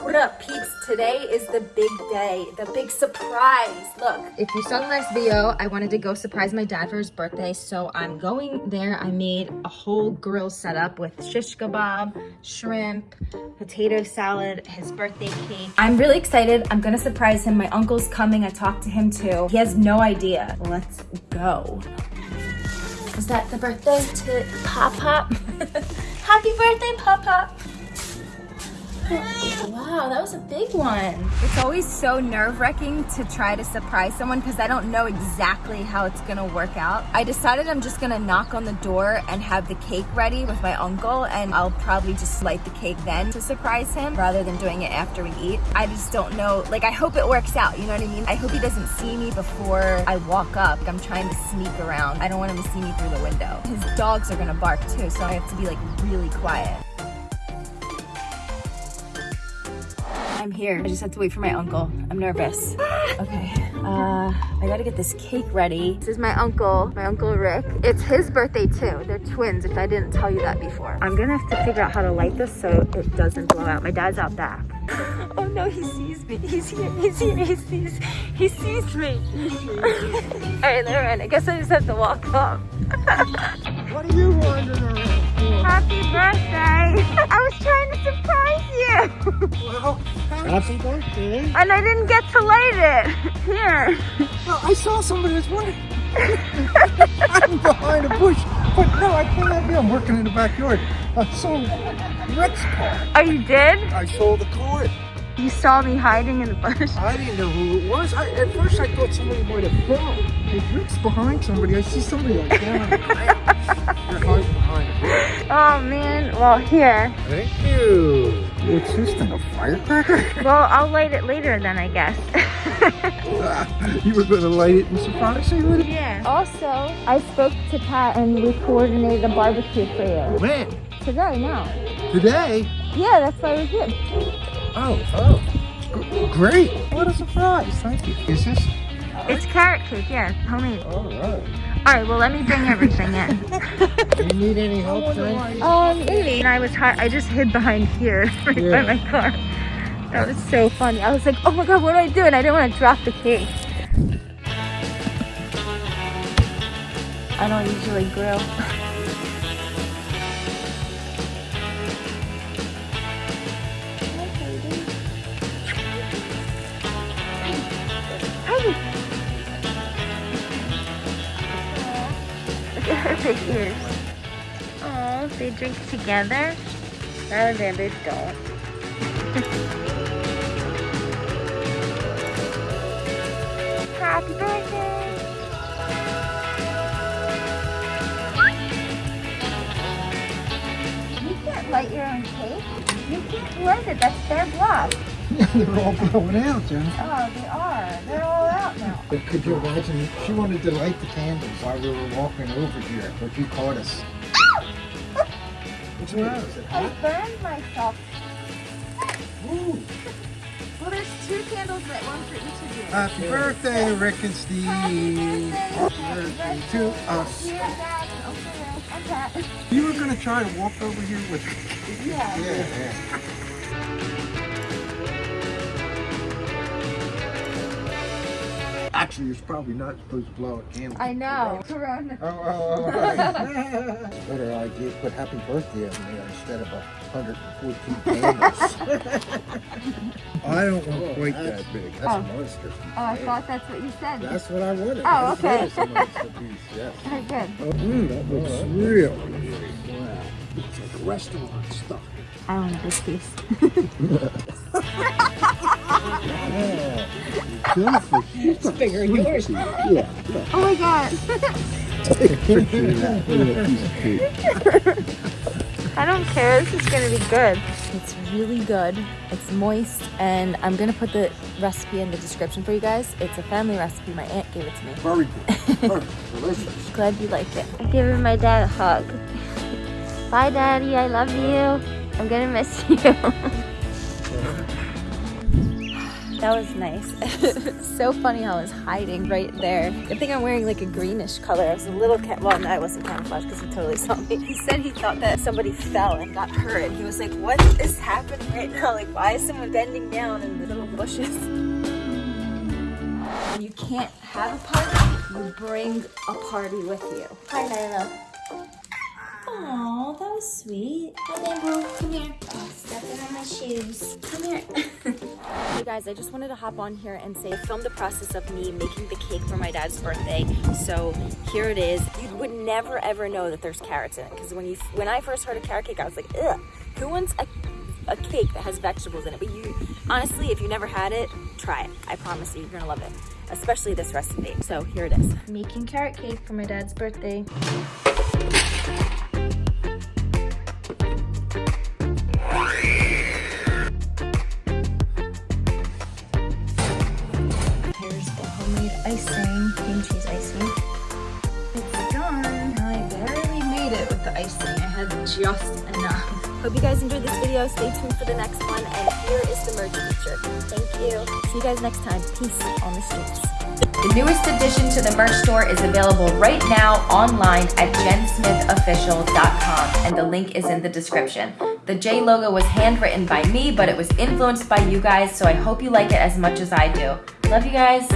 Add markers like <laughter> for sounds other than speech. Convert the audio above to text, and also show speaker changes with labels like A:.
A: What up, peeps? Today is the big day, the big surprise. Look.
B: If you saw the last video, I wanted to go surprise my dad for his birthday, so I'm going there. I made a whole grill setup with shish kebab, shrimp, potato salad, his birthday cake.
A: I'm really excited. I'm gonna surprise him. My uncle's coming. I talked to him too. He has no idea. Let's go. Is that the birthday to Pop Pop? <laughs> Happy birthday, Pop Pop. Wow, that was a big one. It's always so nerve-wracking to try to surprise someone because I don't know exactly how it's gonna work out. I decided I'm just gonna knock on the door and have the cake ready with my uncle and I'll probably just light the cake then to surprise him rather than doing it after we eat. I just don't know, like I hope it works out, you know what I mean? I hope he doesn't see me before I walk up. I'm trying to sneak around. I don't want him to see me through the window. His dogs are gonna bark too, so I have to be like really quiet. I'm here. I just have to wait for my uncle. I'm nervous. Okay, uh, I gotta get this cake ready. This is my uncle, my uncle Rick. It's his birthday too. They're twins, if I didn't tell you that before. I'm gonna have to figure out how to light this so it doesn't blow out. My dad's out back. <laughs> Oh no, he sees me. He's here, he's here, he sees, he sees me. <laughs> All right, never mind. I guess I just have to walk up. <laughs> And I didn't get to light it. Here.
C: Well, I saw somebody that's wondering. <laughs> I'm behind a bush. But no, I can't you. I'm working in the backyard. I saw Rick's car.
A: Oh, you did?
C: I saw the car.
A: You saw me hiding in the bush.
C: I didn't know who it was. I, at first, I thought somebody might have filmed. Hey, Rick's behind somebody. I see somebody like down on the ground. <laughs> They're hiding behind.
A: Oh man. Well, here.
C: Thank you. What's this thing, a firecracker? <laughs>
A: Well, I'll light it later then, I guess. <laughs>
C: you were going to light it and surprise me with it?
A: yeah. Also, I spoke to Pat and we coordinated a barbecue for you.
C: When?
A: Today, now.
C: Today?
A: Yeah, that's why we're here.
C: Oh, oh. G- great. What a surprise. Thank you. Is this?
A: It's carrot cake, yeah, homemade.
C: All right.
A: All right, well, let me bring everything in.
C: Do <laughs> you need any help, Jen?
A: Um, maybe. And I was hi- I just hid behind here, <laughs> right
C: Yeah.
A: by my car. That was so funny. I was like, oh my god, what do I do? And I didn't want to drop the cake. I don't usually grill. <laughs> <laughs> Oh, they drink together? No, then they don't. <laughs> Happy birthday! You can't light your own cake. You can't light it. That's their block.
C: They're all blowing out, Jen.
A: Oh, they are. They're all out now.
C: But could you imagine? She wanted to light the candles while we were walking over here, but you caught us. What's it
A: I burned myself.
C: Ooh.
A: Well, there's two candles lit, one for each of you.
C: Happy birthday, Rick and Steve.
A: Happy
C: Happy birthday to us. You were going to try to walk over here with
A: Yeah.
C: Yeah, yeah. Actually, it's probably not supposed to blow a candle.
A: I know. Corona.
C: Oh, oh, oh, right. <laughs> Better idea, put happy birthday on there instead of a 114 candles. <laughs> I don't want quite that big. That's
A: Oh.
C: a monster.
A: Oh, I thought that's what you said.
C: That's what I wanted.
A: Oh,
C: That's
A: okay.
C: what is a monster piece, yes. <laughs>
A: Very good.
C: Oh, mm, that looks real. Wow. It's like restaurant stuff.
A: I want a big piece.
C: Yeah. Jennifer, it's bigger than yours. Yeah, yeah.
A: Oh my god.
C: Take a picture of that little piece of.
A: I don't care. This is gonna be good. It's really good. It's moist, and I'm gonna put the recipe in the description for you guys. It's a family recipe. My aunt gave it to me.
C: Very good. Very delicious.
A: Glad you like it. I'm giving my dad a hug. Bye, Daddy. I love you. I'm gonna miss you. <laughs> That was nice. <laughs> so funny how I was hiding right there. Good thing I'm wearing like a greenish color. I was a little, well, no, I wasn't camouflage because he totally <laughs> saw me. He said he thought that somebody fell and got hurt. He was like, what is happening right now? Like, why is someone bending down in the little bushes? When you can't have a party, you bring a party with you. Hi, Nyla.
D: Aw, that was sweet. Hi, Bamboo. Come here. Oh, stepping on my shoes. Come here. <laughs>
A: Guys, I just wanted to hop on here and say, film the process of me making the cake for my dad's birthday. So here it is. You would never ever know that there's carrots in it because when you when I first heard a carrot cake, I was like, ugh, who wants a, a cake that has vegetables in it? But you, honestly, if you never had it, try it. I promise you, you're gonna love it, especially this recipe. So here it is.
B: Making carrot cake for my dad's birthday. Icing, cream cheese icing. It's done. I barely made it with the icing. I had just enough.
A: Hope you guys enjoyed this video. Stay tuned for the next one. And here is the merch feature. Thank you. See you guys next time. Peace on the streets.
E: The newest addition to the merch store is available right now online at jensmithofficial.com and the link is in the description. The J logo was handwritten by me, but it was influenced by you guys, so I hope you like it as much as I do. Love you guys.